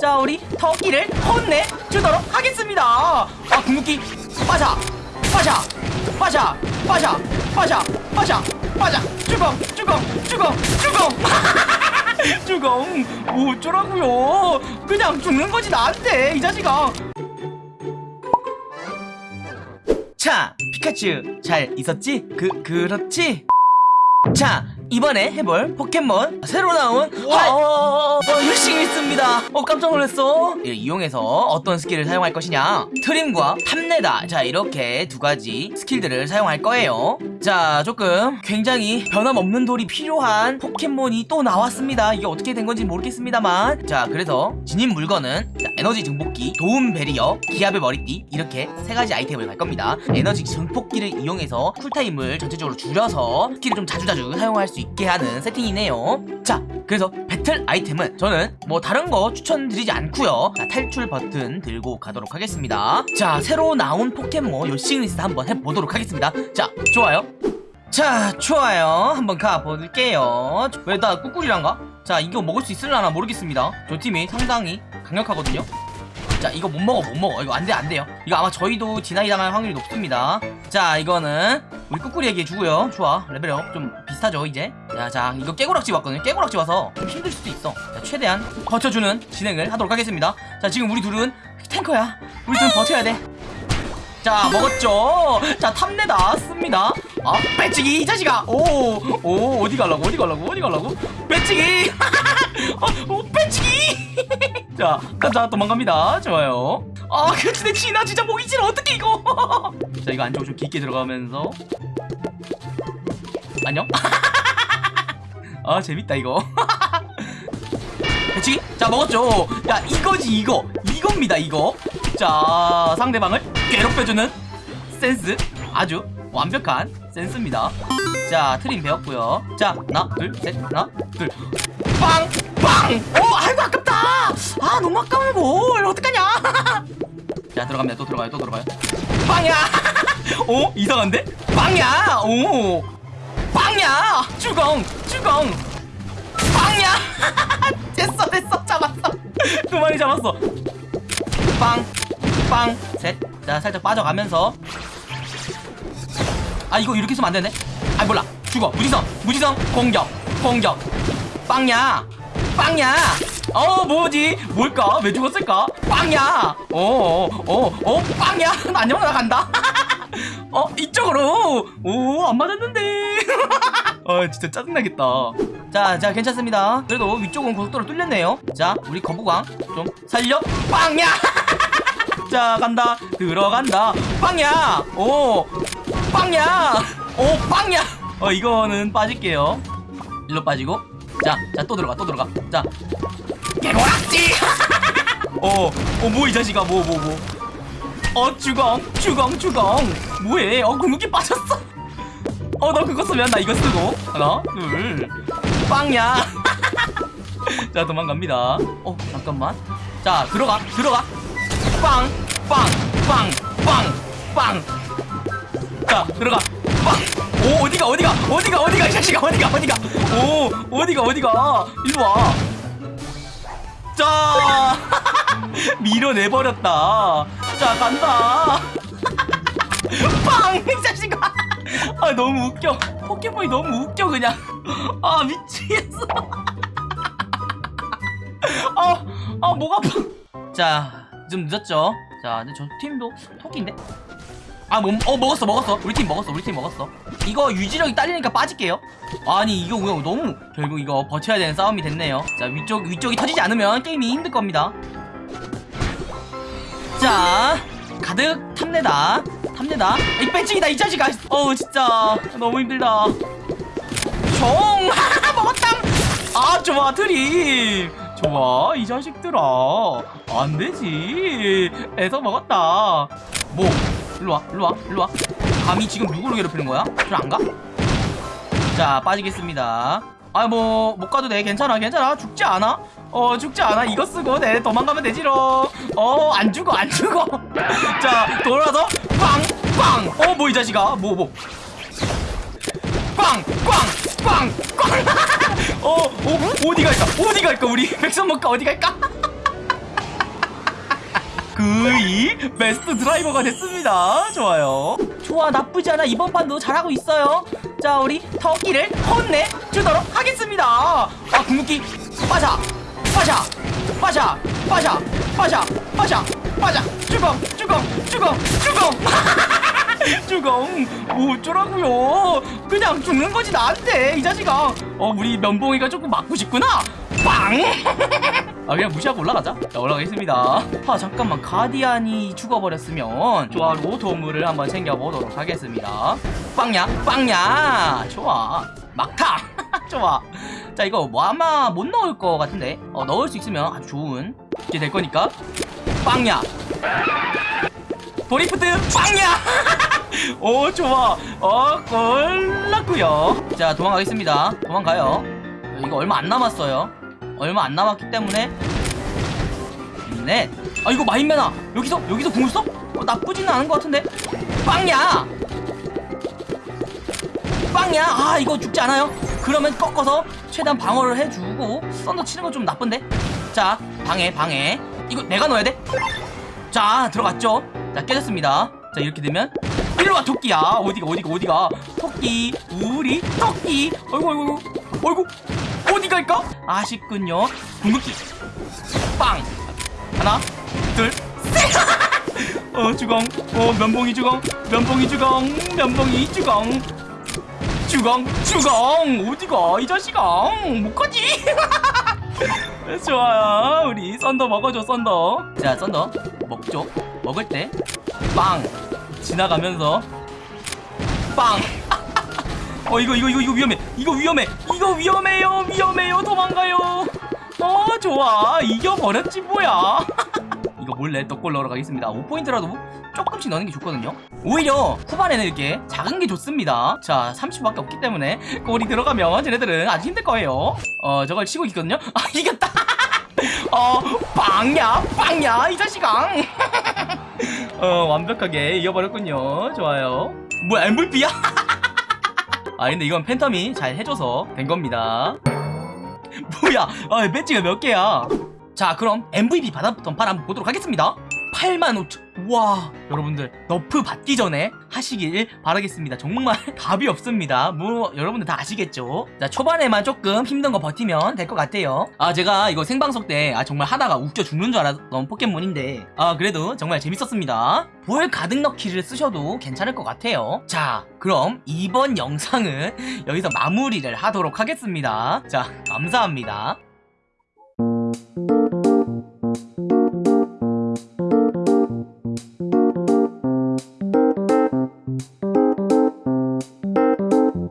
자 우리 토끼를 혼내주도록 하겠습니다. 아 궁극기. 빠샤 빠샤 빠샤 빠샤 빠샤 빠샤 빠샤 주공 주공 주공 주공. 주공. 뭐 어쩌라고요? 그냥 죽는 거지 나한테. 이 자식아. 자 피카츄. 잘 있었지? 그 그렇지? 자 이번에 해볼 포켓몬 새로 나온 어, 어, 열심히 있습니다. 어 깜짝 놀랐어. 이를 이용해서 어떤 스킬을 사용할 것이냐? 트림과 탐내다. 자 이렇게 두 가지 스킬들을 사용할 거예요. 자 조금 굉장히 변함없는 돌이 필요한 포켓몬이 또 나왔습니다. 이게 어떻게 된 건지 모르겠습니다만. 자 그래서 지닌 물건은 자, 에너지 증폭기 도움 배리어 기압의 머리띠 이렇게 세 가지 아이템을 갈 겁니다. 에너지 증폭기를 이용해서 cool time을 전체적으로 줄여서 스킬을 좀 자주자주 사용할 수 있게 하는 세팅이네요. 자 그래서 배틀 아이템은 저는 뭐 다른 거 추천드리지 않고요. 자 탈출 버튼 들고 가도록 하겠습니다. 자 새로 나온 포켓몬 요씽리스 한번 해보도록 하겠습니다. 자 좋아요. 자 좋아요. 한번 가볼게요. 왜 나 꾸꾸리란가? 자 이거 먹을 수 있을라나 모르겠습니다. 저 팀이 상당히 강력하거든요 자 이거 못 먹어 못 먹어. 이거 안돼 안돼요. 이거 아마 저희도 디나이 당할 확률이 높습니다. 자 이거는 우리 꾸꾸리에게 주고요. 좋아. 레벨업 좀 비슷하죠 이제? 자자 이거 깨고락지 왔거든요. 깨고락지 와서 좀 힘들 수도 있어. 자 최대한 버텨주는 진행을 하도록 하겠습니다. 자 지금 우리 둘은 탱커야. 우리 둘은 버텨야 돼. 자 먹었죠? 자 탐내 나왔습니다. 아 배치기 이 자식아. 오오 어디 갈라고 어디 갈라고 어디 갈라고? 배치기. 어, 어 배치기 자 가자 도망갑니다. 좋아요. 아 근데 진아 진짜 싫어 어떡해 이거. 자 이거 안쪽으로 좀 깊게 들어가면서. 안녕? 아 재밌다 이거. 배치기 자 먹었죠. 야 이거지 이거. 이겁니다 이거. 자 상대방을 괴롭혀주는 센스. 아주 완벽한 센스입니다. 자 트림 배웠고요. 자 하나 둘셋 하나 둘빵 빵! 오 아이고 아깝다. 아 너무 아까워. 뭘 어떡하냐. 자 들어갑니다. 또 들어가요 또 들어가요. 빵야. 오 이상한데? 빵야. 오. 빵야. 주공 주공 빵야. 됐어 됐어. 잡았어. 두 마리 잡았어. 빵, 빵, 셋. 자, 살짝 빠져가면서. 아, 이거 이렇게 쓰면 안 되네. 아, 몰라. 죽어. 무지성, 무지성, 공격, 공격. 빵야, 빵야. 어, 뭐지? 뭘까? 왜 죽었을까? 빵야. 어, 어, 어, 빵야. 안녕, 나 간다. 어, 이쪽으로. 오, 안 맞았는데. 아, 진짜 짜증나겠다. 자, 자, 괜찮습니다. 그래도 위쪽은 고속도로 뚫렸네요. 자, 우리 거부광 좀 살려. 빵야! 자, 간다. 들어간다. 빵야! 오! 빵야! 오, 빵야! 어, 이거는 빠질게요. 일로 빠지고. 자, 자, 또 들어가, 또 들어가. 자. 개고락지! 어, 어, 뭐, 이 자식아, 뭐, 뭐, 뭐. 어, 주공, 주공, 주공. 뭐해? 어, 궁극기 빠졌어. 어, 너 그거 쓰면 나 이거 쓰고. 하나, 둘. 빵야. 자, 도망갑니다. 어, 잠깐만. 자, 들어가, 들어가. 빵, 빵, 빵, 빵, 빵. 자, 들어가. 어디가, 어디가, 어디가, 어디가, 이 자식아, 어디가, 어디가. 오, 어디가, 어디가. 일로 와. 자, 밀어내버렸다. 자, 간다. 빵! 이 자식아! 아, 너무 웃겨. 포켓몬이 너무 웃겨, 그냥. 아, 미치겠어. 아, 아, 목 아파. 자, 좀 늦었죠? 자, 근데 저 팀도 토끼인데? 아, 뭐, 어, 먹었어, 먹었어. 우리 팀 먹었어, 우리 팀 먹었어. 이거 유지력이 딸리니까 빠질게요. 아니, 이거 그냥 너무, 결국 이거 버텨야 되는 싸움이 됐네요. 자, 위쪽, 위쪽이 터지지 않으면 게임이 힘들 겁니다. 자, 가득 탐내다. 탐내다. 이 배치기다, 이 자식아. 어우, 진짜. 너무 힘들다. 종! 먹었다! 아, 좋아, 트림. 좋아, 이 자식들아. 안 되지. 애서 먹었다. 뭐, 일로 와, 일로 와, 일로 와. 감히 지금 누구를 괴롭히는 거야? 좀안 가? 자, 빠지겠습니다. 아, 뭐, 못 가도 돼. 괜찮아, 괜찮아. 죽지 않아. 어, 죽지 않아. 이거 쓰고, 내 도망가면 되지롱. 어, 안 죽어, 안 죽어. 자, 돌아서, 빵, 빵. 어, 뭐, 이 자식아. 뭐, 뭐. 꽝! 꽝! 꽝! 꽝! 어, 어, 어디 갈까? 어디 갈까? 우리 백선 먹까 어디 갈까? 그이 베스트 드라이버가 됐습니다. 좋아요. 좋아 나쁘지 않아. 이번 판도 잘하고 있어요. 자 우리 터키를 혼내주도록 하겠습니다. 아 궁극기. 빠샤 빠샤 빠샤 빠샤 빠샤 빠샤 빠샤 주공 주공 주공 주공 주공 뭐 어쩌라고요? 그냥 죽는 거지 나한테. 이 자식아. 어 우리 면봉이가 조금 맞고 싶구나. 빵! 아 그냥 무시하고 올라가자. 자 올라가겠습니다. 아 잠깐만. 가디안이 죽어버렸으면 좋아 로도물을 한번 챙겨보도록 하겠습니다. 빵야? 빵야! 좋아. 막타! 좋아. 자 이거 뭐 아마 못 넣을 것 같은데? 어 넣을 수 있으면 아주 좋은. 게될 거니까. 빵야! 도리프트! 빵야! 오 좋아. 어 골랐구요. 자 도망가겠습니다. 도망가요. 이거 얼마 안 남았어요 얼마 안 남았기 때문에. 넷아 이거 마인맨아 여기서 여기서 궁을 써? 어, 나쁘지는 않은 것 같은데? 빵야! 빵야! 아 이거 죽지 않아요? 그러면 꺾어서 최대한 방어를 해주고 썬더 치는 건 좀 나쁜데? 자 방해 방해. 이거 내가 넣어야 돼 자 들어갔죠? 자 깨졌습니다. 자 이렇게 되면. 일로와 토끼야. 어디가 어디가 어디가? 토끼 우리 토끼. 어이구 어이구. 어이구 갈까? 아쉽군요. 궁극기. 빵. 하나 둘셋어 주공 어 면봉이 주공 면봉이 주공 면봉이 주공 주공 주공 어디가 이 자식아? 못 가지. 좋아요. 우리 썬더 먹어줘 썬더. 자 썬더. 먹죠. 먹을 때 빵. 지나가면서 빵 어 이거 이거 이거 이거 위험해. 이거 위험해. 이거 위험해요. 위험해요. 도망가요. 어 좋아. 이겨버렸지 뭐야. 이거 몰래 떡골 넣으러 가겠습니다. 5포인트라도 조금씩 넣는 게 좋거든요. 오히려 후반에는 이렇게 작은 게 좋습니다. 자 30밖에 없기 때문에 골이 들어가면 쟤네들은 아주 힘들 거예요. 어 저걸 치고 있거든요. 아 이겼다. 어 빵야 빵야 이 자식아. 어 완벽하게 이겨버렸군요. 좋아요. 뭐야 MVP야? 아 근데 이건 팬텀이 잘 해줘서 된 겁니다. 뭐야? 아 배지가 몇 개야? 자 그럼 MVP 판 한번 보도록 하겠습니다 85,000 우와. 여러분들 너프 받기 전에 하시길 바라겠습니다. 정말 답이 없습니다. 뭐 여러분들 다 아시겠죠? 자 초반에만 조금 힘든 거 버티면 될 것 같아요. 아 제가 이거 생방송 때 아 정말 하다가 웃겨 죽는 줄 알았던 포켓몬인데 아 그래도 정말 재밌었습니다. 볼 가득 넣기를 쓰셔도 괜찮을 것 같아요. 자 그럼 이번 영상은 여기서 마무리를 하도록 하겠습니다. 자 감사합니다